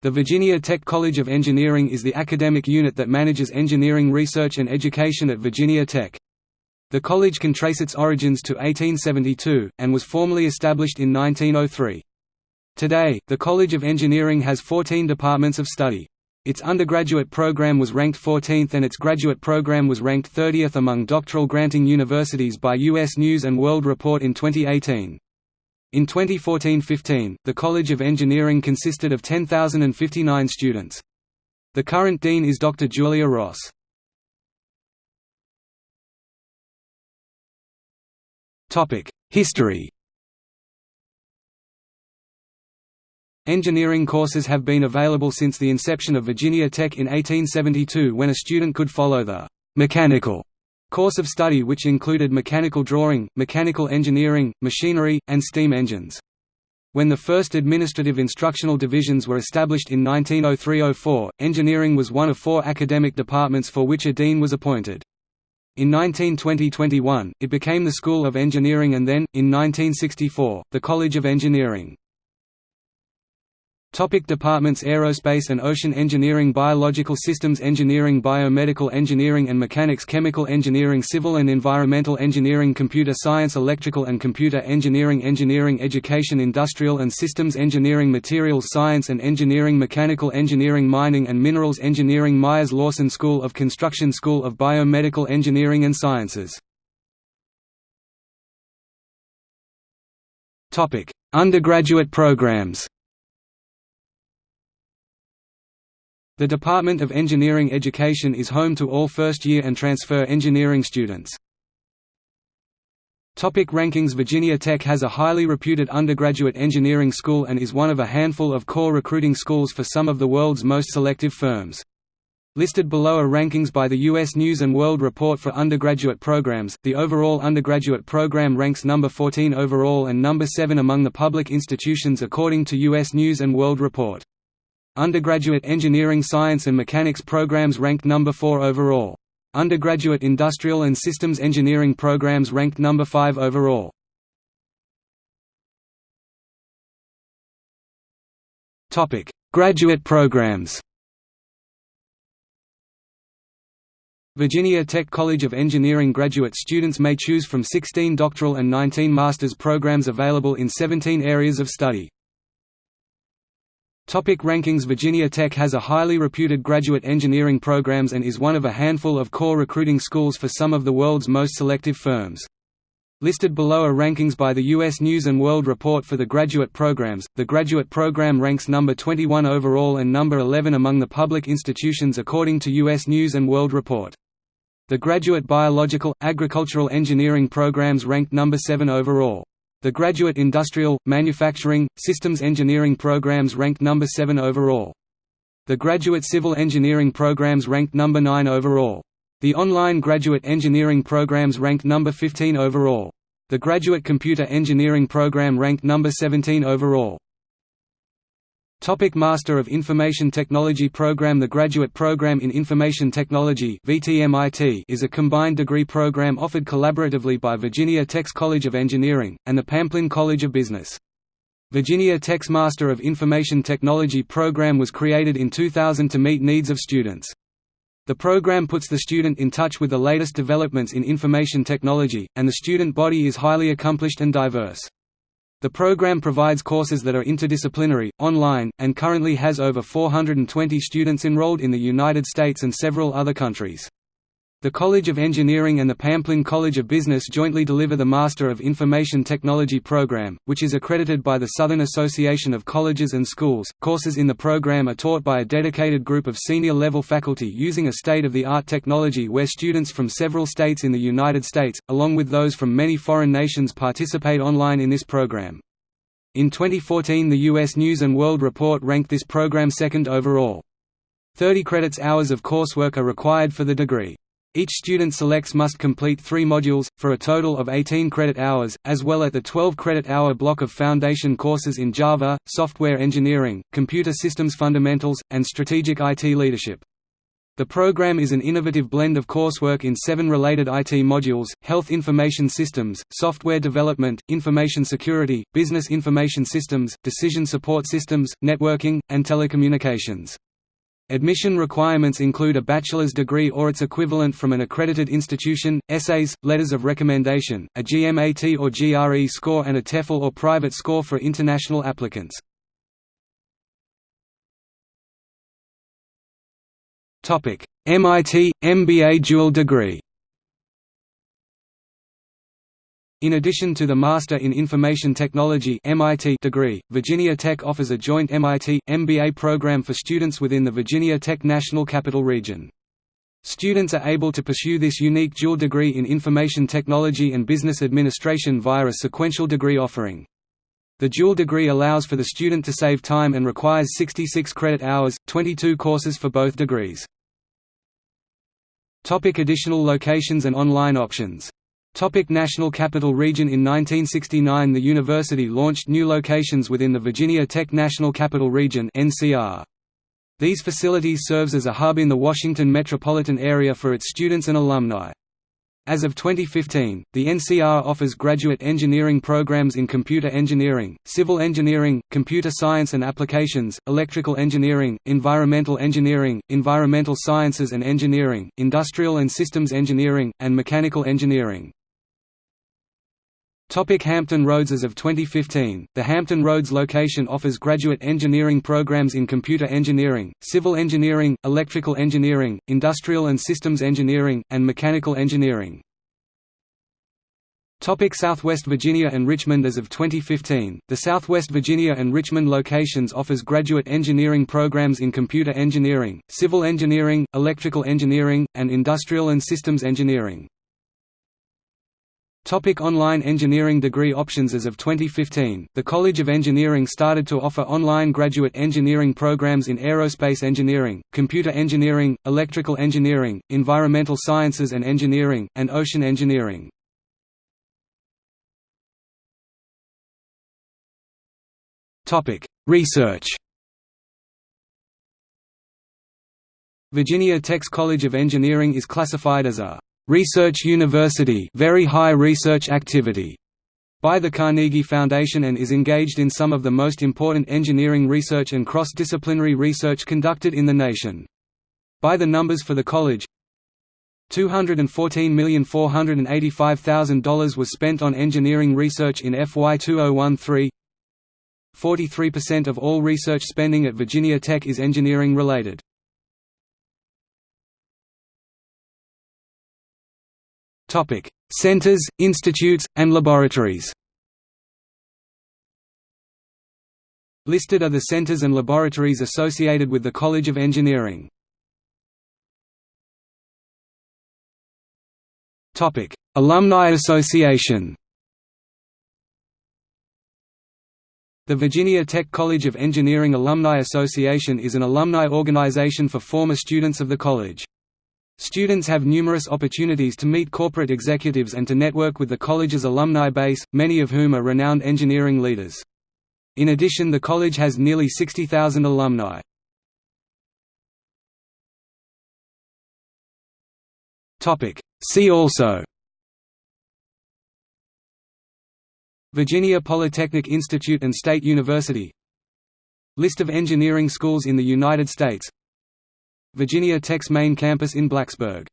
The Virginia Tech College of Engineering is the academic unit that manages engineering research and education at Virginia Tech. The college can trace its origins to 1872, and was formally established in 1903. Today, the College of Engineering has 14 departments of study. Its undergraduate program was ranked 14th and its graduate program was ranked 30th among doctoral granting universities by U.S. News & World Report in 2018. In 2014–15, the College of Engineering consisted of 10,059 students. The current dean is Dr. Julia Ross. History Engineering courses have been available since the inception of Virginia Tech in 1872 when a student could follow the «mechanical» Course of study which included mechanical drawing, mechanical engineering, machinery, and steam engines. When the first administrative instructional divisions were established in 1903–04, engineering was one of four academic departments for which a dean was appointed. In 1920–21, it became the School of Engineering and then, in 1964, the College of Engineering. Topic departments Aerospace and Ocean Engineering Biological Systems Engineering Biomedical Engineering and Mechanics Chemical Engineering Civil and Environmental Engineering Computer Science Electrical and Computer Engineering Engineering Education Industrial and Systems Engineering Materials Science and Engineering Mechanical Engineering Mining and Minerals Engineering Myers Lawson School of Construction School of Biomedical Engineering and Sciences. Undergraduate programs The Department of Engineering Education is home to all first-year and transfer engineering students. Topic rankings Virginia Tech has a highly reputed undergraduate engineering school and is one of a handful of core recruiting schools for some of the world's most selective firms. Listed below are rankings by the U.S. News & World Report for undergraduate programs. The overall undergraduate program ranks number 14 overall and number 7 among the public institutions according to U.S. News & World Report. Undergraduate engineering science and mechanics programs ranked number 4 overall. Undergraduate industrial and systems engineering programs ranked number 5 overall. Topic: Graduate programs. Virginia Tech College of Engineering graduate students may choose from 16 doctoral and 19 master's programs available in 17 areas of study. Topic rankings Virginia Tech has a highly reputed graduate engineering programs and is one of a handful of core recruiting schools for some of the world's most selective firms. Listed below are rankings by the U.S. News & World Report for the graduate programs. The graduate program ranks number 21 overall and number 11 among the public institutions according to U.S. News & World Report. The graduate biological, agricultural engineering programs ranked number 7 overall. The graduate industrial, manufacturing, systems engineering programs ranked number 7 overall. The graduate civil engineering programs ranked number 9 overall. The online graduate engineering programs ranked number 15 overall. The graduate computer engineering program ranked number 17 overall. Topic Master of Information Technology Program The Graduate Program in Information Technology is a combined degree program offered collaboratively by Virginia Tech's College of Engineering, and the Pamplin College of Business. Virginia Tech's Master of Information Technology program was created in 2000 to meet needs of students. The program puts the student in touch with the latest developments in information technology, and the student body is highly accomplished and diverse. The program provides courses that are interdisciplinary, online, and currently has over 420 students enrolled in the United States and several other countries. The College of Engineering and the Pamplin College of Business jointly deliver the Master of Information Technology program, which is accredited by the Southern Association of Colleges and Schools. Courses in the program are taught by a dedicated group of senior level faculty using a state of the art technology where students from several states in the United States, along with those from many foreign nations, participate online in this program. In 2014, the U.S. News and World Report ranked this program second overall. 30 credits hours of coursework are required for the degree. Each student selects must complete three modules, for a total of 18 credit hours, as well as the 12 credit hour block of foundation courses in Java, software engineering, computer systems fundamentals, and strategic IT leadership. The program is an innovative blend of coursework in seven related IT modules, health information systems, software development, information security, business information systems, decision support systems, networking, and telecommunications. Admission requirements include a bachelor's degree or its equivalent from an accredited institution, essays, letters of recommendation, a GMAT or GRE score and a TOEFL or private score for international applicants. MIT – MBA dual degree In addition to the Master in Information Technology (MIT) degree, Virginia Tech offers a joint MIT MBA program for students within the Virginia Tech National Capital Region. Students are able to pursue this unique dual degree in information technology and business administration via a sequential degree offering. The dual degree allows for the student to save time and requires 66 credit hours, 22 courses for both degrees. Topic additional locations and online options Topic National Capital Region In 1969 the university launched new locations within the Virginia Tech National Capital Region. These facilities serves as a hub in the Washington metropolitan area for its students and alumni. As of 2015, the NCR offers graduate engineering programs in computer engineering, civil engineering, computer science and applications, electrical engineering, environmental engineering, environmental sciences and engineering, industrial and systems engineering, and mechanical engineering. Topic Hampton Roads As of 2015, the Hampton Roads location offers graduate engineering programs in computer engineering, civil engineering, electrical engineering, industrial and systems engineering, and mechanical engineering. Topic Southwest Virginia and Richmond As of 2015, the Southwest Virginia and Richmond locations offers graduate engineering programs in computer engineering, civil engineering, electrical engineering, and industrial and systems engineering. Topic online engineering degree options As of 2015, the College of Engineering started to offer online graduate engineering programs in aerospace engineering, computer engineering, electrical engineering, environmental sciences and engineering, and ocean engineering. Research Virginia Tech's College of Engineering is classified as a research university very high research activity by the Carnegie Foundation and is engaged in some of the most important engineering research and cross-disciplinary research conducted in the nation. By the numbers for the college, $214,485,000 was spent on engineering research in FY 2013 43% of all research spending at Virginia Tech is engineering related. Topic: Centers, institutes, and laboratories. Listed are the centers and laboratories associated with the College of Engineering. Topic: Alumni Association. The Virginia Tech College of Engineering Alumni Association is an alumni organization for former students of the college. Students have numerous opportunities to meet corporate executives and to network with the college's alumni base, many of whom are renowned engineering leaders. In addition the college has nearly 60,000 alumni. See also Virginia Polytechnic Institute and State University List of engineering schools in the United States Virginia Tech's main campus in Blacksburg